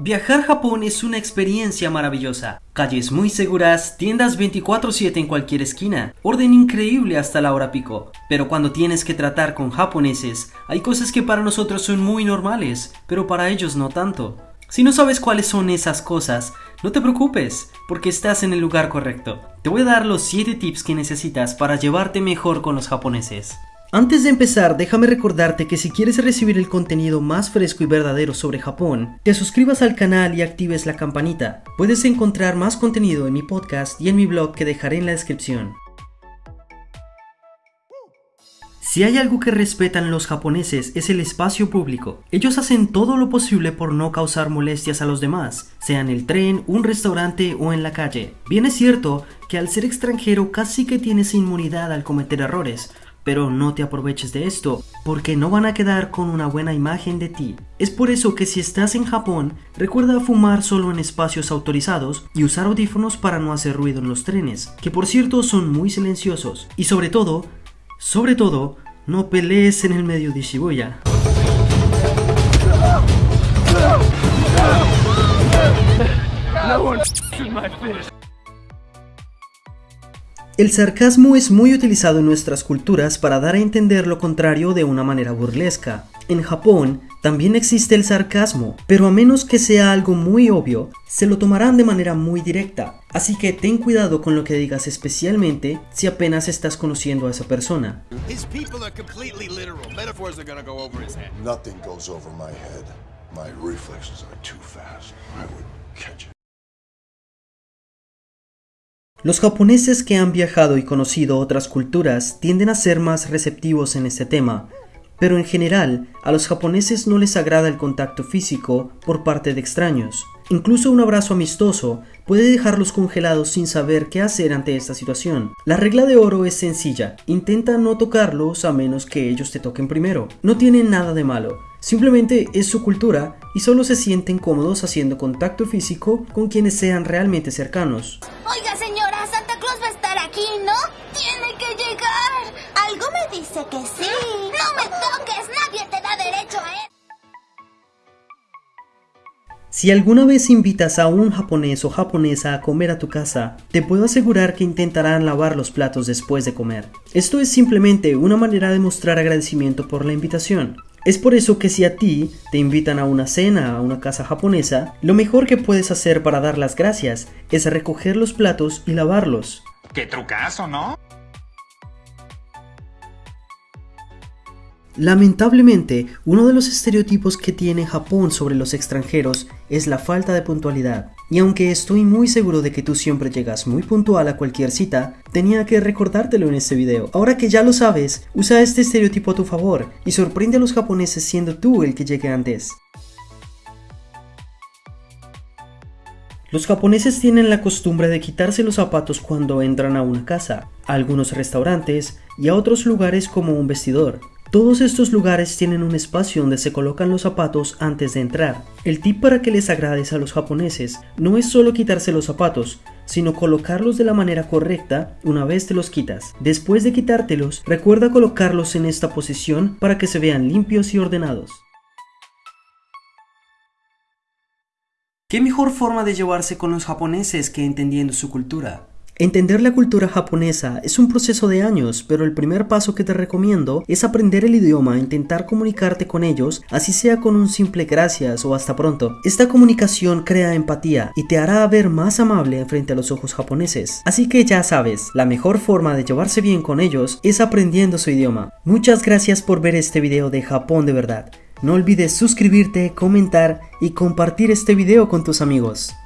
Viajar a Japón es una experiencia maravillosa. Calles muy seguras, tiendas 24/7 en cualquier esquina, orden increíble hasta la hora pico. Pero cuando tienes que tratar con japoneses, hay cosas que para nosotros son muy normales, pero para ellos no tanto. Si no sabes cuáles son esas cosas, no te preocupes, porque estás en el lugar correcto. Te voy a dar los 7 tips que necesitas para llevarte mejor con los japoneses. Antes de empezar, déjame recordarte que si quieres recibir el contenido más fresco y verdadero sobre Japón, te suscribas al canal y actives la campanita. Puedes encontrar más contenido en mi podcast y en mi blog que dejaré en la descripción. Si hay algo que respetan los japoneses es el espacio público. Ellos hacen todo lo posible por no causar molestias a los demás, sea en el tren, un restaurante o en la calle. Bien es cierto que al ser extranjero casi que tienes inmunidad al cometer errores, pero no te aproveches de esto, porque no van a quedar con una buena imagen de ti. Es por eso que si estás en Japón, recuerda fumar solo en espacios autorizados y usar audífonos para no hacer ruido en los trenes, que por cierto son muy silenciosos. Y sobre todo, sobre todo, no pelees en el medio de Shibuya. El sarcasmo es muy utilizado en nuestras culturas para dar a entender lo contrario de una manera burlesca. En Japón también existe el sarcasmo, pero a menos que sea algo muy obvio, se lo tomarán de manera muy directa. Así que ten cuidado con lo que digas especialmente si apenas estás conociendo a esa persona. Los japoneses que han viajado y conocido otras culturas tienden a ser más receptivos en este tema, pero en general a los japoneses no les agrada el contacto físico por parte de extraños. Incluso un abrazo amistoso puede dejarlos congelados sin saber qué hacer ante esta situación. La regla de oro es sencilla, intenta no tocarlos a menos que ellos te toquen primero. No tienen nada de malo, simplemente es su cultura y solo se sienten cómodos haciendo contacto físico con quienes sean realmente cercanos. ¿No? Tiene que llegar. Algo me dice que sí. No me toques, nadie te da derecho a él. Si alguna vez invitas a un japonés o japonesa a comer a tu casa, te puedo asegurar que intentarán lavar los platos después de comer. Esto es simplemente una manera de mostrar agradecimiento por la invitación. Es por eso que si a ti te invitan a una cena a una casa japonesa, lo mejor que puedes hacer para dar las gracias es recoger los platos y lavarlos. ¡Qué trucazo, ¿no? Lamentablemente, uno de los estereotipos que tiene Japón sobre los extranjeros es la falta de puntualidad. Y aunque estoy muy seguro de que tú siempre llegas muy puntual a cualquier cita, tenía que recordártelo en este video. Ahora que ya lo sabes, usa este estereotipo a tu favor y sorprende a los japoneses siendo tú el que llegue antes. Los japoneses tienen la costumbre de quitarse los zapatos cuando entran a una casa, a algunos restaurantes y a otros lugares como un vestidor. Todos estos lugares tienen un espacio donde se colocan los zapatos antes de entrar. El tip para que les agrades a los japoneses no es solo quitarse los zapatos, sino colocarlos de la manera correcta una vez te los quitas. Después de quitártelos, recuerda colocarlos en esta posición para que se vean limpios y ordenados. ¿Qué mejor forma de llevarse con los japoneses que entendiendo su cultura? Entender la cultura japonesa es un proceso de años, pero el primer paso que te recomiendo es aprender el idioma e intentar comunicarte con ellos, así sea con un simple gracias o hasta pronto. Esta comunicación crea empatía y te hará ver más amable frente a los ojos japoneses. Así que ya sabes, la mejor forma de llevarse bien con ellos es aprendiendo su idioma. Muchas gracias por ver este video de Japón de verdad. No olvides suscribirte, comentar y compartir este video con tus amigos.